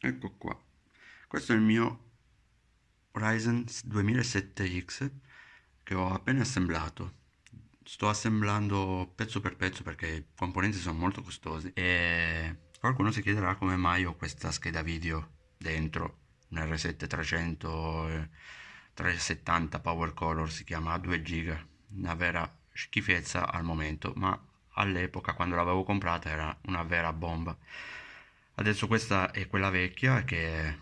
ecco qua. Questo è il mio Ryzen 2007X che ho appena assemblato. Sto assemblando pezzo per pezzo perché i componenti sono molto costosi e qualcuno si chiederà come mai ho questa scheda video dentro un R7 300 370 Power Color si chiama a 2 giga una vera schifezza al momento ma all'epoca quando l'avevo comprata era una vera bomba adesso questa è quella vecchia che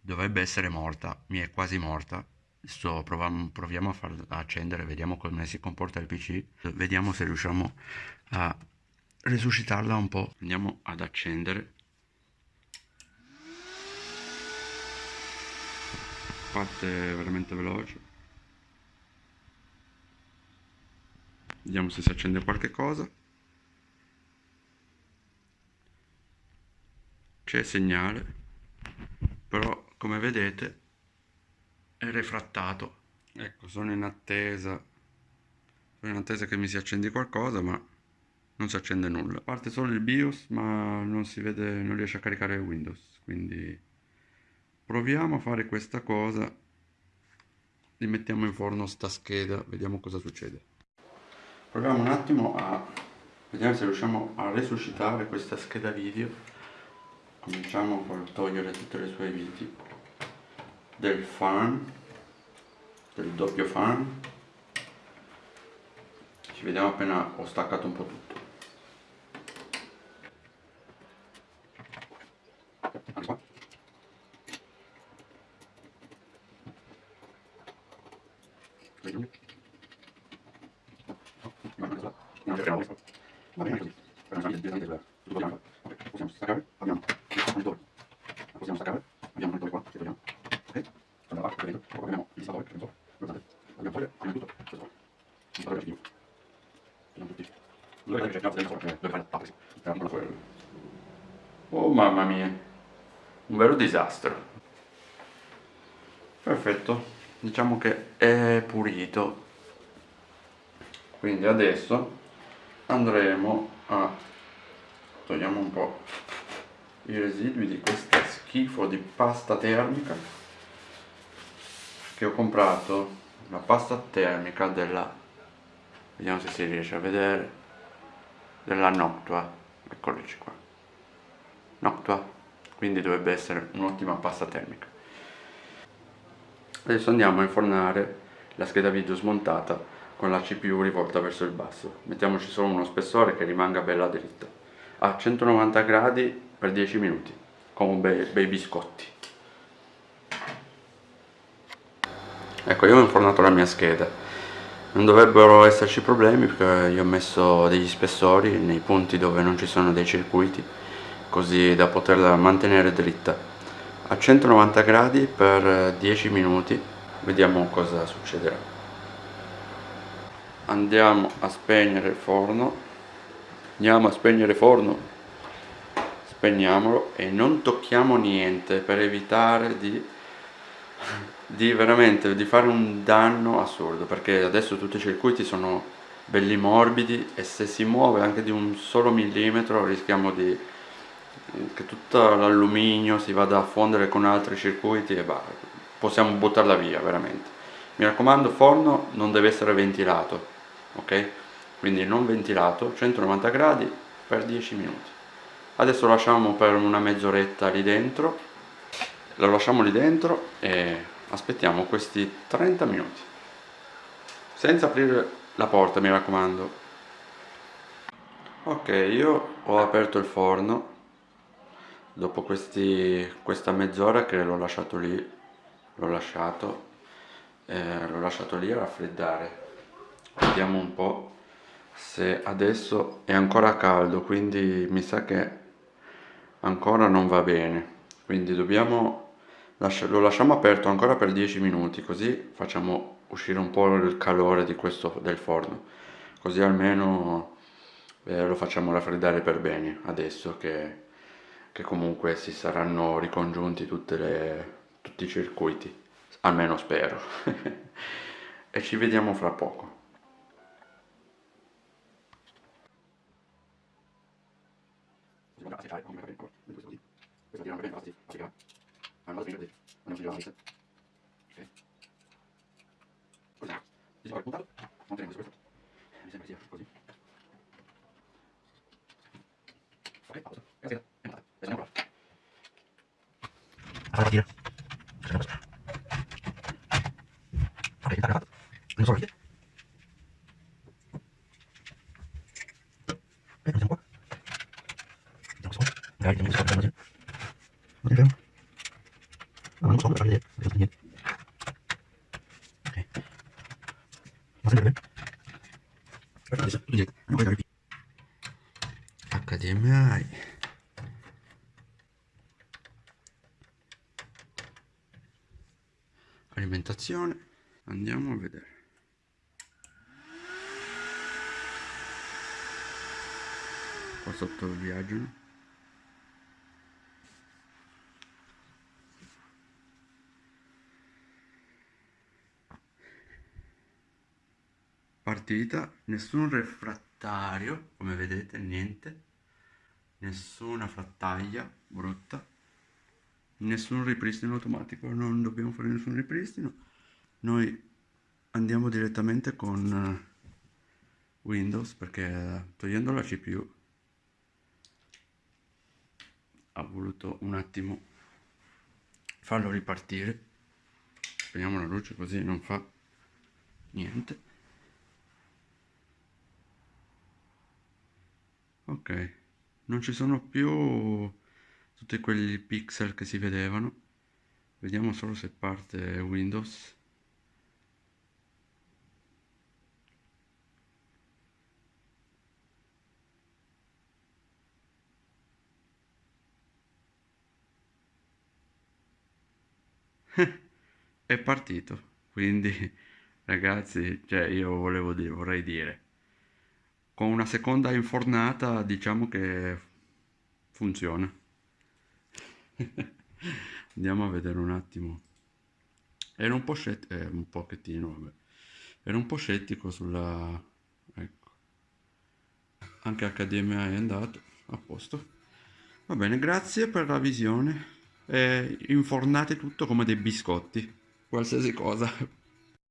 dovrebbe essere morta mi è quasi morta. Adesso proviamo, proviamo a farla accendere vediamo come si comporta il pc vediamo se riusciamo a resuscitarla un po. Andiamo ad accendere. Parte veramente veloce. Vediamo se si accende qualche cosa c'è segnale però come vedete è refrattato. Ecco sono in attesa. Sono in attesa che mi si accendi qualcosa ma non si accende nulla. Parte solo il BIOS ma non si vede non riesce a caricare Windows quindi proviamo a fare questa cosa. Li mettiamo in forno sta scheda vediamo cosa succede. Proviamo un attimo a vediamo se riusciamo a resuscitare questa scheda video cominciamo a togliere tutte le sue viti. Del fan del doppio fan. Ci vediamo appena ho staccato un po' tutto. Va bene così, possiamo staccare, abbiamo monitor. La possiamo staccare abbiamo un monitor qua che vediamo ok? Da parte vedete poi abbiamo il disfatore che non so guardate dobbiamo togliere prima di tutto. Questo qua. Del video vediamo tutti. Dove vedete che c'è il dove fare la tappa era po' quello oh mamma mia. Un vero disastro. Perfetto. Diciamo che è pulito. Quindi adesso andremo a togliamo un po' i residui di questa schifo di pasta termica che ho comprato la pasta termica della vediamo se si riesce a vedere della Noctua. Eccoloci qua. Noctua quindi dovrebbe essere un'ottima pasta termica. Adesso andiamo a infornare la scheda video smontata con la CPU rivolta verso il basso. Mettiamoci solo uno spessore che rimanga bella dritta. A 190 gradi per 10 minuti con bei, bei biscotti. Ecco io ho infornato la mia scheda. Non dovrebbero esserci problemi perché io ho messo degli spessori nei punti dove non ci sono dei circuiti così da poterla mantenere dritta. A 190 gradi per 10 minuti vediamo cosa succederà. Andiamo a spegnere il forno. Andiamo a spegnere il forno spegniamolo e non tocchiamo niente per evitare di, di veramente di fare un danno assurdo perché adesso tutti i circuiti sono belli morbidi e se si muove anche di un solo millimetro rischiamo di che tutto l'alluminio si vada a fondere con altri circuiti e bah, possiamo buttarla via veramente. Mi raccomando forno non deve essere ventilato ok? Quindi non ventilato 190 gradi per 10 minuti adesso lo lasciamo per una mezz'oretta lì dentro. Lo lasciamo lì dentro e aspettiamo questi 30 minuti. Senza aprire la porta mi raccomando. Ok io ho aperto il forno. Dopo questi, questa mezz'ora che l'ho lasciato lì l'ho lasciato eh, l'ho lasciato lì a raffreddare. Vediamo un po' se adesso è ancora caldo quindi mi sa che ancora non va bene quindi dobbiamo lo lasciamo aperto ancora per 10 minuti così facciamo uscire un po' il calore di questo, del forno. Così almeno eh, lo facciamo raffreddare per bene adesso che, che comunque si saranno ricongiunti le, tutti i circuiti almeno spero. E ci vediamo fra poco Ahora tira. Aspetta, adesso, tu dici, non puoi dare più. HDMI. Alimentazione. Andiamo a vedere. Qua sotto viaggiano. Partita, nessun refrattario, come vedete, niente nessuna frattaglia brutta, nessun ripristino automatico, non dobbiamo fare nessun ripristino. Noi andiamo direttamente con eh, Windows perché eh, togliendo la CPU ha voluto un attimo farlo ripartire. Spegniamo la luce così non fa niente. Ok. Non ci sono più tutti quegli pixel che si vedevano. Vediamo solo se parte Windows. È partito. Quindi ragazzi cioè io volevo dire vorrei dire con una seconda infornata diciamo che funziona. Andiamo a vedere un attimo. Ero un po' scettico eh, un pochettino vabbè. Ero un po' scettico sulla ecco. Anche HDMI è andato a posto. Va bene grazie per la visione. E infornate tutto come dei biscotti qualsiasi cosa